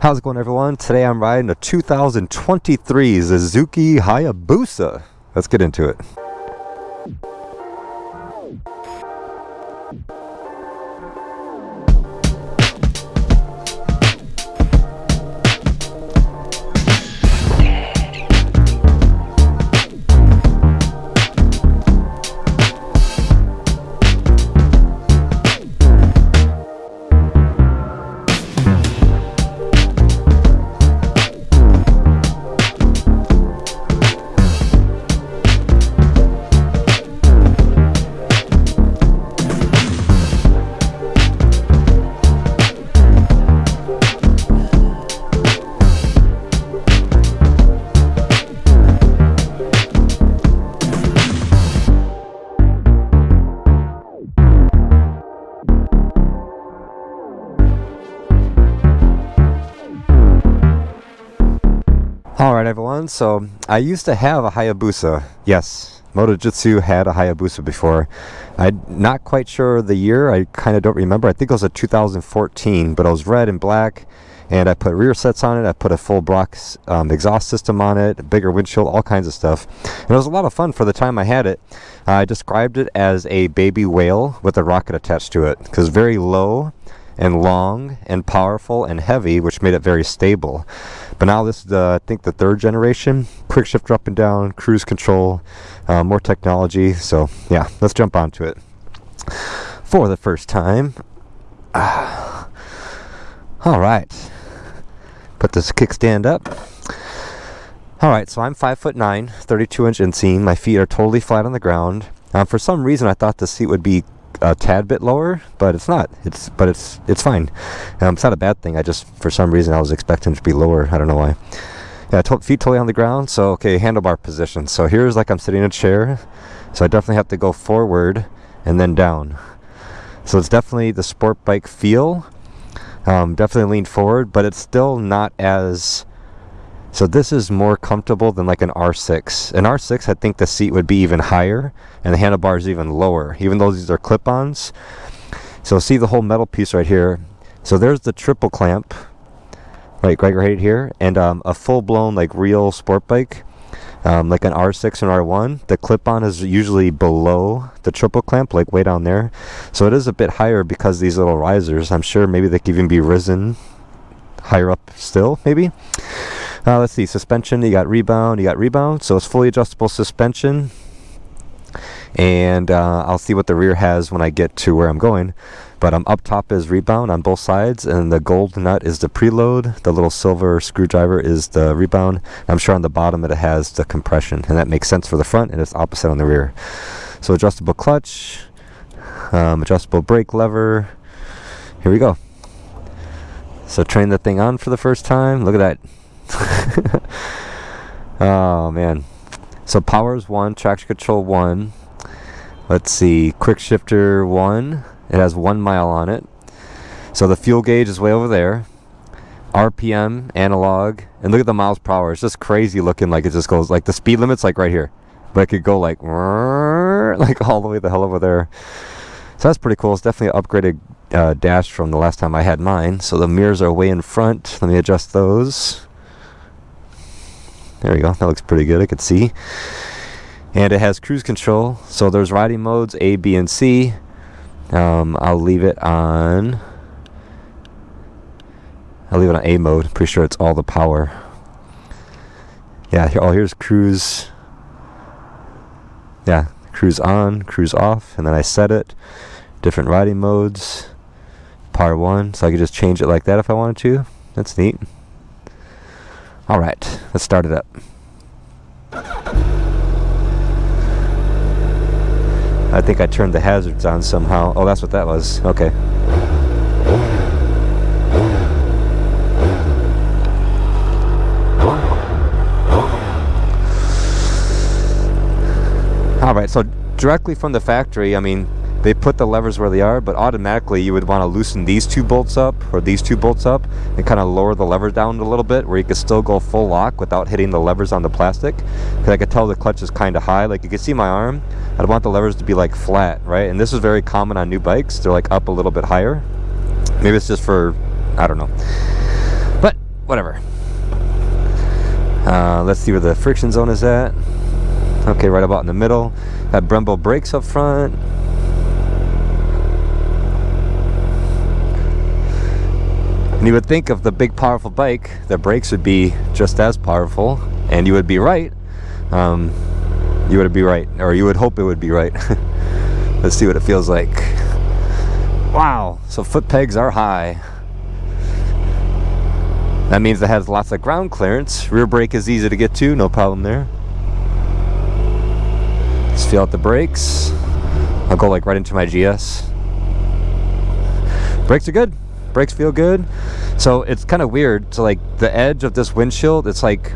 How's it going everyone? Today I'm riding a 2023 Suzuki Hayabusa. Let's get into it. So I used to have a Hayabusa. Yes, MotoJitsu had a Hayabusa before. I'm not quite sure the year, I kind of don't remember. I think it was a 2014, but it was red and black. And I put rear sets on it, I put a full block um, exhaust system on it, bigger windshield, all kinds of stuff. And it was a lot of fun for the time I had it. Uh, I described it as a baby whale with a rocket attached to it. Because very low and long and powerful and heavy, which made it very stable. But now this is, the, I think, the third generation. Quick shift up and down, cruise control, uh, more technology. So yeah, let's jump onto it. For the first time. Uh, all right. Put this kickstand up. All right, so I'm five foot nine, 32 inch inseam. My feet are totally flat on the ground. Um, for some reason, I thought the seat would be a tad bit lower, but it's not. It's but it's it's fine. Um, it's not a bad thing. I just for some reason I was expecting to be lower. I don't know why. Yeah, to feet totally on the ground. So okay, handlebar position. So here's like I'm sitting in a chair. So I definitely have to go forward and then down. So it's definitely the sport bike feel. Um, definitely lean forward, but it's still not as so this is more comfortable than like an R6. An R6, I think the seat would be even higher and the handlebars even lower, even though these are clip-ons. So see the whole metal piece right here. So there's the triple clamp, right, right, right here, and um, a full-blown like real sport bike, um, like an R6 and R1. The clip-on is usually below the triple clamp, like way down there. So it is a bit higher because these little risers. I'm sure maybe they could even be risen higher up still, maybe. Uh, let's see, suspension, you got rebound, you got rebound. So it's fully adjustable suspension. And uh, I'll see what the rear has when I get to where I'm going. But um, up top is rebound on both sides, and the gold nut is the preload. The little silver screwdriver is the rebound. I'm sure on the bottom it has the compression, and that makes sense for the front, and it's opposite on the rear. So adjustable clutch, um, adjustable brake lever. Here we go. So train the thing on for the first time. Look at that oh man. So power is one, traction control one. Let's see, quick shifter one. It has one mile on it. So the fuel gauge is way over there. RPM, analog, and look at the miles per hour. It's just crazy looking like it just goes like the speed limit's like right here. But it could go like like all the way the hell over there. So that's pretty cool. It's definitely an upgraded uh, dash from the last time I had mine. So the mirrors are way in front. Let me adjust those. There we go. That looks pretty good. I could see. And it has cruise control. So there's riding modes A, B, and C. Um, I'll leave it on. I'll leave it on A mode. Pretty sure it's all the power. Yeah. Here, oh, here's cruise. Yeah, cruise on, cruise off, and then I set it. Different riding modes. Power one, so I could just change it like that if I wanted to. That's neat. Alright, let's start it up. I think I turned the hazards on somehow. Oh, that's what that was. Okay. Alright, so directly from the factory, I mean, they put the levers where they are, but automatically you would want to loosen these two bolts up or these two bolts up and kind of lower the lever down a little bit where you could still go full lock without hitting the levers on the plastic. Because I could tell the clutch is kind of high. Like you can see my arm, I'd want the levers to be like flat, right? And this is very common on new bikes. They're like up a little bit higher. Maybe it's just for, I don't know. But whatever. Uh, let's see where the friction zone is at. Okay, right about in the middle. Got Brembo brakes up front. And you would think of the big powerful bike, the brakes would be just as powerful, and you would be right. Um, you would be right, or you would hope it would be right. Let's see what it feels like. Wow, so foot pegs are high. That means it has lots of ground clearance. Rear brake is easy to get to, no problem there. Let's feel out the brakes. I'll go like right into my GS. Brakes are good brakes feel good. So it's kind of weird. So like the edge of this windshield it's like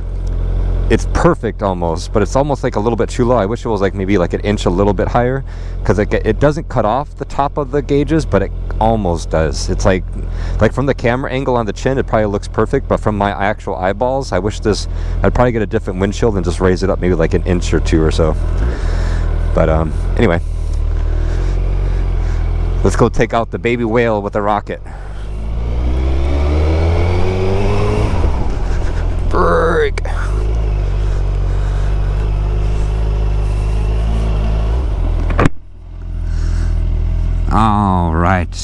it's perfect almost but it's almost like a little bit too low. I wish it was like maybe like an inch a little bit higher because it, it doesn't cut off the top of the gauges but it almost does. It's like like from the camera angle on the chin it probably looks perfect but from my actual eyeballs i wish this i'd probably get a different windshield and just raise it up maybe like an inch or two or so. But um anyway. Let's go take out the baby whale with a rocket break. All right.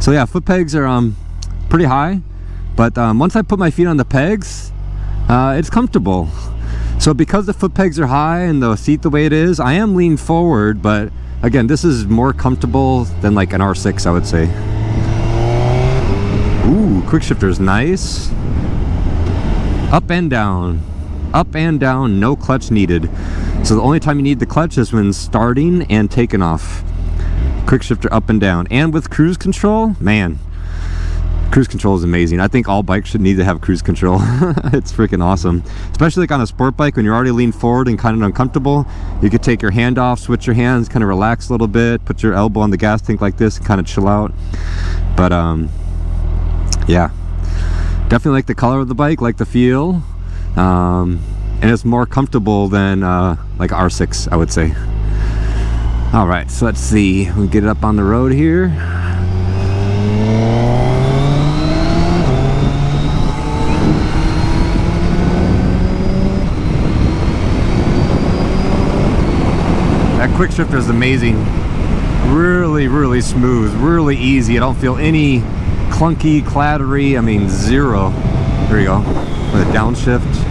So yeah, foot pegs are um pretty high, but um, once I put my feet on the pegs, uh, it's comfortable. So because the foot pegs are high and the seat the way it is, I am leaned forward, but again, this is more comfortable than like an R6, I would say. Ooh, quick shifter is nice up and down up and down no clutch needed so the only time you need the clutch is when starting and taking off quick shifter up and down. And with cruise control man cruise control is amazing. I think all bikes should need to have cruise control. It's freaking awesome. Especially like on a sport bike when you're already leaned forward and kind of uncomfortable you could take your hand off switch your hands kind of relax a little bit put your elbow on the gas tank like this kind of chill out. But um yeah. Definitely like the color of the bike like the feel um, and it's more comfortable than uh, like R6 I would say all right so let's see. We get it up on the road here. That quick shifter is amazing. Really really smooth really easy. I don't feel any clunky, clattery, I mean zero. There you go, with a downshift.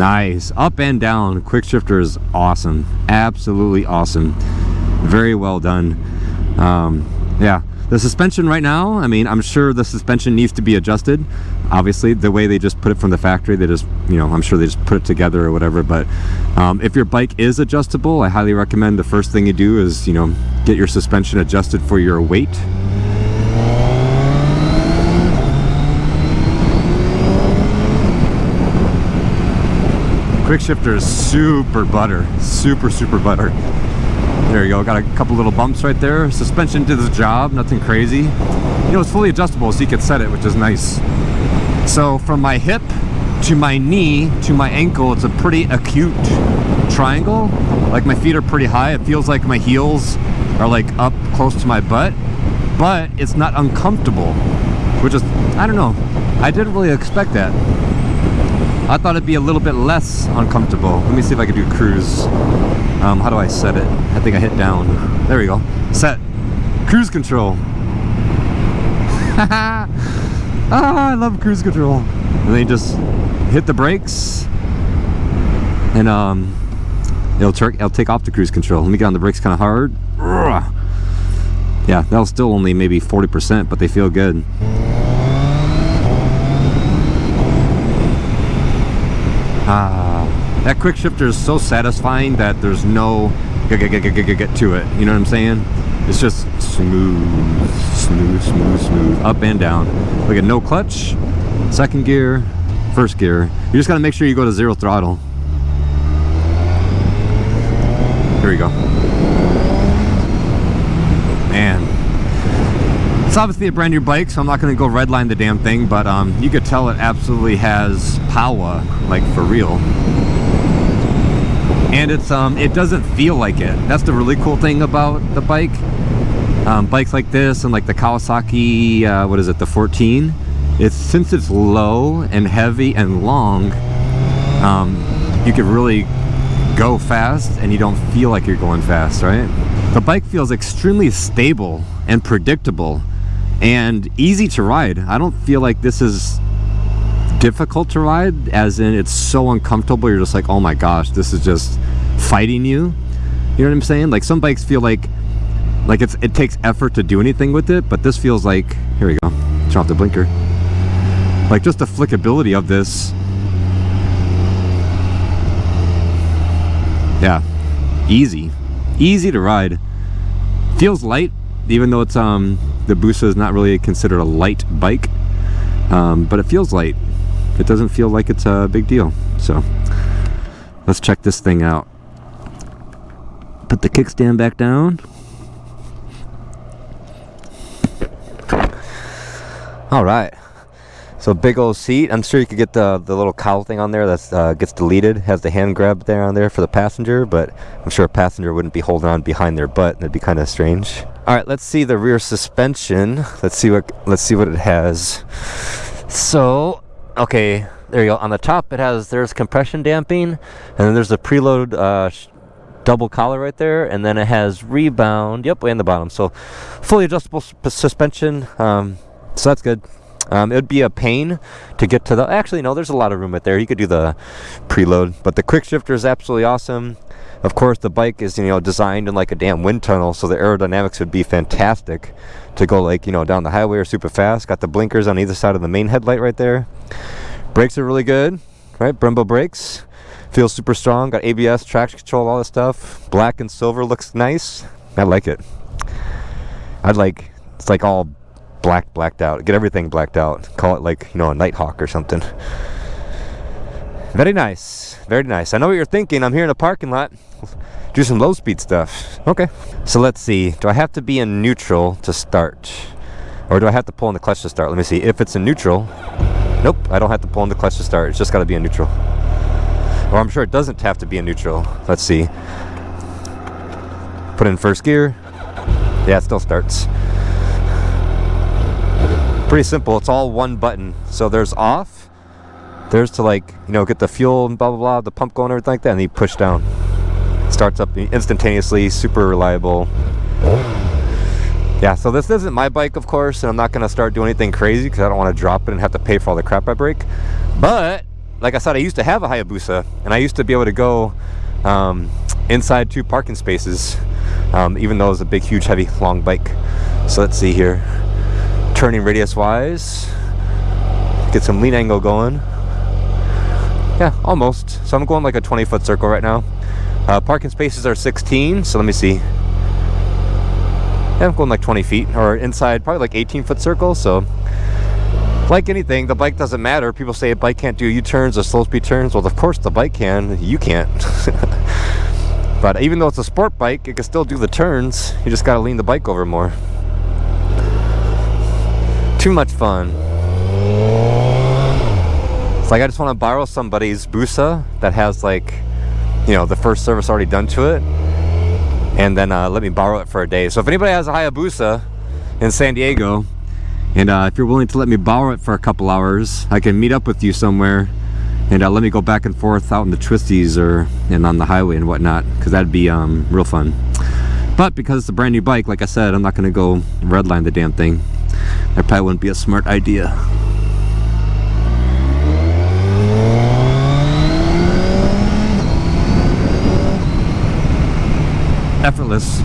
Nice, up and down, quick shifter is awesome, absolutely awesome. Very well done. Um, yeah, the suspension right now, I mean, I'm sure the suspension needs to be adjusted. Obviously, the way they just put it from the factory, they just, you know, I'm sure they just put it together or whatever. But um, if your bike is adjustable, I highly recommend the first thing you do is, you know, get your suspension adjusted for your weight. Quick shifter is super butter, super, super butter. There you go, got a couple little bumps right there. Suspension did the job, nothing crazy. You know, it's fully adjustable so you can set it, which is nice. So from my hip to my knee to my ankle, it's a pretty acute triangle. Like my feet are pretty high. It feels like my heels are like up close to my butt, but it's not uncomfortable, which is, I don't know. I didn't really expect that. I thought it'd be a little bit less uncomfortable. Let me see if I can do cruise. Um, how do I set it? I think I hit down. There we go. Set. Cruise control. ah, I love cruise control. And then just hit the brakes and um, it'll, it'll take off the cruise control. Let me get on the brakes kind of hard. Yeah, that'll still only maybe 40%, but they feel good. Ah, that quick shifter is so satisfying that there's no get, get, get, get, get, to it. You know what I'm saying? It's just smooth, smooth, smooth, smooth, up and down. Look at no clutch, second gear, first gear. You just gotta make sure you go to zero throttle. Here we go. Man, it's obviously a brand new bike, so I'm not going to go redline the damn thing, but um, you could tell it absolutely has power, like for real. And it's um, it doesn't feel like it. That's the really cool thing about the bike. um, bikes like this and like the Kawasaki, uh, what is it, the 14, it's since it's low and heavy and long, um, you can really go fast and you don't feel like you're going fast, right? The bike feels extremely stable and predictable and easy to ride. I don't feel like this is difficult to ride as in it's so uncomfortable you're just like oh my gosh this is just fighting you. You know what I'm saying? Like some bikes feel like like it's it takes effort to do anything with it but this feels like here we go turn off the blinker. Like just the flickability of this. Yeah easy. Easy to ride. Feels light even though it's um the Busa is not really considered a light bike um, but it feels light it doesn't feel like it's a big deal so let's check this thing out put the kickstand back down all right so big old seat. I'm sure you could get the the little cowl thing on there that uh, gets deleted. Has the hand grab there on there for the passenger, but I'm sure a passenger wouldn't be holding on behind their butt. That'd be kind of strange. All right, let's see the rear suspension. Let's see what let's see what it has. So, okay, there you go. On the top, it has there's compression damping, and then there's a preload uh, double collar right there, and then it has rebound. Yep, way in the bottom. So, fully adjustable suspension. Um, so that's good. Um, it would be a pain to get to the, actually no, there's a lot of room right there. You could do the preload, but the quick shifter is absolutely awesome. Of course, the bike is, you know, designed in like a damn wind tunnel, so the aerodynamics would be fantastic to go like, you know, down the highway or super fast. Got the blinkers on either side of the main headlight right there. Brakes are really good, right? Brembo brakes. Feels super strong. Got ABS, traction control, all this stuff. Black and silver looks nice. I like it. I'd like, it's like all black blacked out. Get everything blacked out. Call it like you know a nighthawk or something. Very nice. Very nice. I know what you're thinking. I'm here in a parking lot. Do some low speed stuff. Okay. So let's see. Do i have to be in neutral to start? Or do i have to pull in the clutch to start? Let me see. If it's in neutral nope i don't have to pull in the clutch to start. It's just got to be in neutral. Or i'm sure it doesn't have to be in neutral. Let's see. Put in first gear. Yeah it still starts pretty simple. It's all one button. So there's off. There's to like, you know, get the fuel and blah, blah, blah, the pump going, everything like that. And you push down. Starts up instantaneously, super reliable. Yeah, so this isn't my bike, of course, and I'm not going to start doing anything crazy because I don't want to drop it and have to pay for all the crap I break. But, like I said, I used to have a Hayabusa, and I used to be able to go um, inside two parking spaces, um, even though it was a big, huge, heavy, long bike. So let's see here turning radius wise get some lean angle going. Yeah almost. So I'm going like a 20 foot circle right now. Uh, parking spaces are 16 so let me see. Yeah, I'm going like 20 feet or inside probably like 18 foot circle so. Like anything the bike doesn't matter. People say a bike can't do U-turns or slow speed turns. Well of course the bike can. You can't. But even though it's a sport bike it can still do the turns. You just got to lean the bike over more too much fun. It's like I just want to borrow somebody's Busa that has like, you know, the first service already done to it, and then uh, let me borrow it for a day. So if anybody has a Hayabusa in San Diego, and uh, if you're willing to let me borrow it for a couple hours, I can meet up with you somewhere and uh, let me go back and forth out in the twisties or and on the highway and whatnot because that'd be um, real fun. But because it's a brand new bike, like I said, I'm not going to go redline the damn thing. That probably wouldn't be a smart idea. Effortless.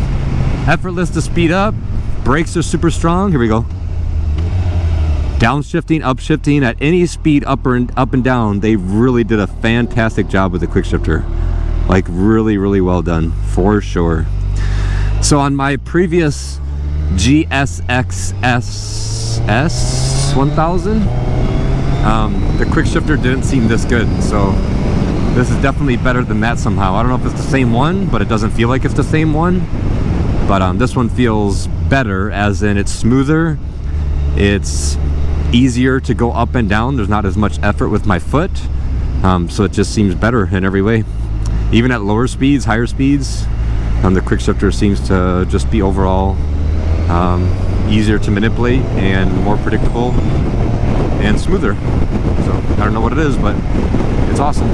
Effortless to speed up. Brakes are super strong. Here we go. Downshifting, upshifting at any speed up and up and down. They really did a fantastic job with the quick shifter. Like really, really well done for sure. So on my previous GSXS S1000 um, the quick shifter didn't seem this good so this is definitely better than that somehow. I don't know if it's the same one but it doesn't feel like it's the same one. But um, this one feels better as in it's smoother. It's easier to go up and down. There's not as much effort with my foot. Um, so it just seems better in every way. Even at lower speeds higher speeds um, the quick shifter seems to just be overall um, easier to manipulate and more predictable and smoother. So I don't know what it is, but it's awesome.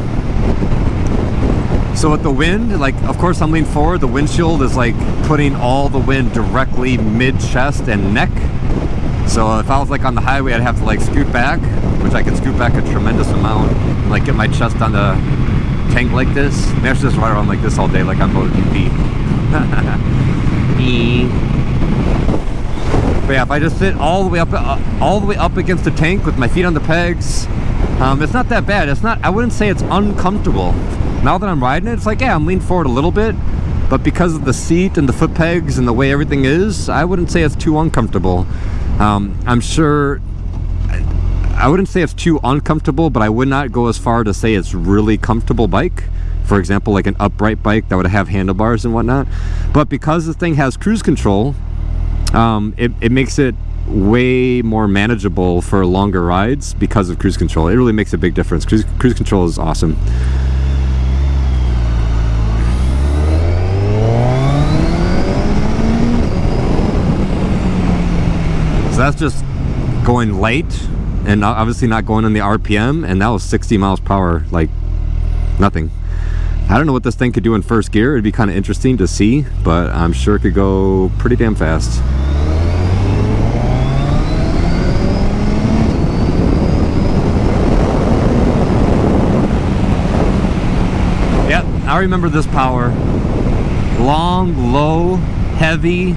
So with the wind, like of course I'm leaning forward, the windshield is like putting all the wind directly mid-chest and neck. So if I was like on the highway, I'd have to like scoot back, which I can scoot back a tremendous amount, and, like get my chest on the tank like this. And I should just ride around like this all day, like I'm MotoGP. but yeah, if I just sit all the way up, uh, all the way up against the tank with my feet on the pegs, um, it's not that bad. It's not. I wouldn't say it's uncomfortable now that I'm riding it, it's like, yeah, I'm leaning forward a little bit, but because of the seat and the foot pegs and the way everything is, I wouldn't say it's too uncomfortable. Um, I'm sure, I wouldn't say it's too uncomfortable, but I would not go as far to say it's really comfortable bike. For example, like an upright bike that would have handlebars and whatnot. But because the thing has cruise control, um, it, it makes it way more manageable for longer rides because of cruise control. It really makes a big difference. Cruise, cruise control is awesome. So that's just going light and obviously not going on the RPM and that was 60 miles per hour like nothing I don't know what this thing could do in first gear it'd be kind of interesting to see but I'm sure it could go pretty damn fast yep I remember this power long low heavy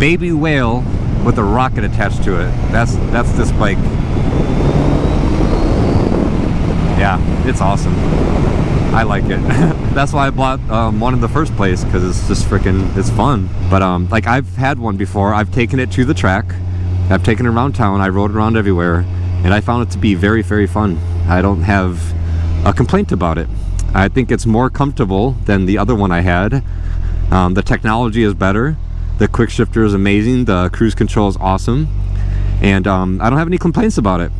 baby whale with a rocket attached to it. That's that's this bike. Yeah, it's awesome. I like it. that's why I bought um, one in the first place because it's just freaking it's fun. But um, like I've had one before. I've taken it to the track. I've taken it around town. I rode around everywhere, and I found it to be very very fun. I don't have a complaint about it. I think it's more comfortable than the other one I had. Um, the technology is better. The quick shifter is amazing. The cruise control is awesome. And um, I don't have any complaints about it.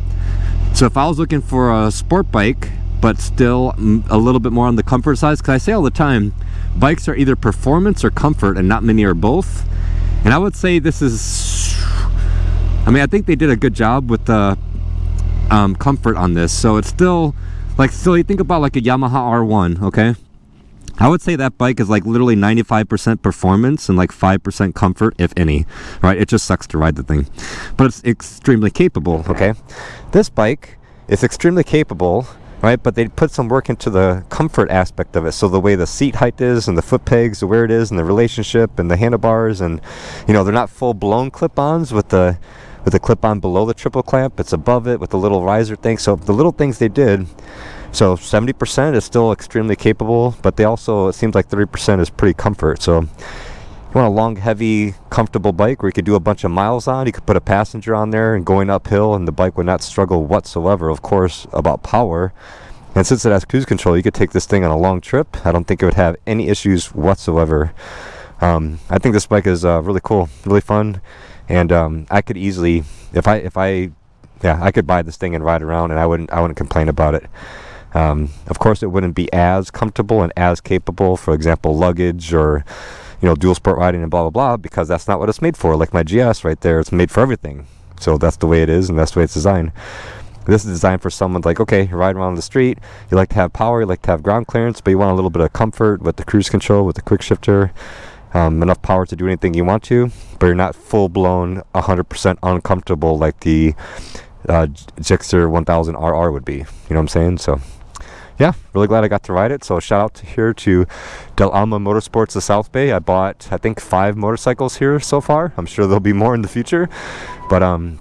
So if I was looking for a sport bike, but still a little bit more on the comfort side, because I say all the time, bikes are either performance or comfort, and not many are both. And I would say this is, I mean, I think they did a good job with the um, comfort on this. So it's still, like, still you think about like a Yamaha R1, okay? I would say that bike is like literally 95% performance and like 5% comfort, if any, right? It just sucks to ride the thing, but it's extremely capable, okay? This bike is extremely capable, right? But they put some work into the comfort aspect of it. So the way the seat height is and the foot pegs, where it is and the relationship and the handlebars and, you know, they're not full blown clip-ons with the, with the clip-on below the triple clamp. It's above it with the little riser thing. So the little things they did so 70% is still extremely capable, but they also, it seems like 30% is pretty comfort. So you want a long, heavy, comfortable bike where you could do a bunch of miles on. You could put a passenger on there and going uphill and the bike would not struggle whatsoever, of course, about power. And since it has cruise control, you could take this thing on a long trip. I don't think it would have any issues whatsoever. Um, I think this bike is uh, really cool, really fun, and um, I could easily, if I, if I, yeah, I could buy this thing and ride around, and I wouldn't, I wouldn't complain about it. Um, of course, it wouldn't be as comfortable and as capable, for example, luggage or you know dual sport riding and blah blah blah, because that's not what it's made for. Like my GS right there, it's made for everything. So that's the way it is, and that's the way it's designed. This is designed for someone like, okay, you ride around the street, you like to have power, you like to have ground clearance, but you want a little bit of comfort with the cruise control, with the quick shifter, um, enough power to do anything you want to, but you're not full blown 100% uncomfortable like the uh, Gixxer 1000 RR would be. You know what I'm saying? So yeah, really glad I got to ride it. So shout out to here to Del Amo Motorsports of South Bay. I bought, I think, five motorcycles here so far. I'm sure there'll be more in the future. But um,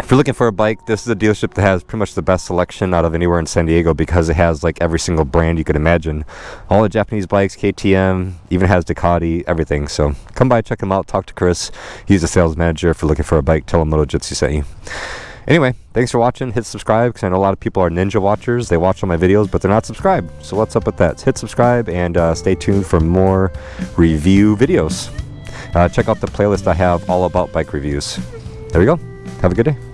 if you're looking for a bike, this is a dealership that has pretty much the best selection out of anywhere in San Diego because it has like every single brand you could imagine. All the Japanese bikes, KTM, even has Ducati, everything. So come by, check them out, talk to Chris. He's the sales manager. If you're looking for a bike, tell him Moto Jitsu sent you. Anyway, thanks for watching. Hit subscribe because I know a lot of people are ninja watchers. They watch all my videos, but they're not subscribed. So what's up with that? Hit subscribe and uh, stay tuned for more review videos. Uh, check out the playlist I have all about bike reviews. There we go. Have a good day.